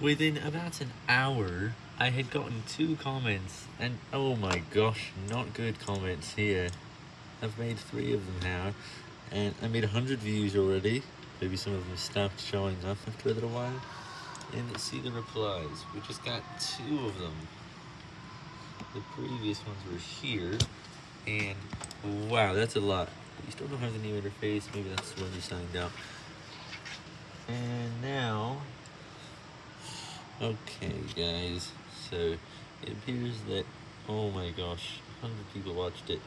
Within about an hour, I had gotten two comments, and oh my gosh, not good comments here. I've made three of them now, and I made 100 views already. Maybe some of them stopped showing up after a little while. And see the replies, we just got two of them. The previous ones were here, and wow, that's a lot. You still don't have the new interface, maybe that's when you signed up. And now, okay guys, so it appears that, oh my gosh, 100 people watched it.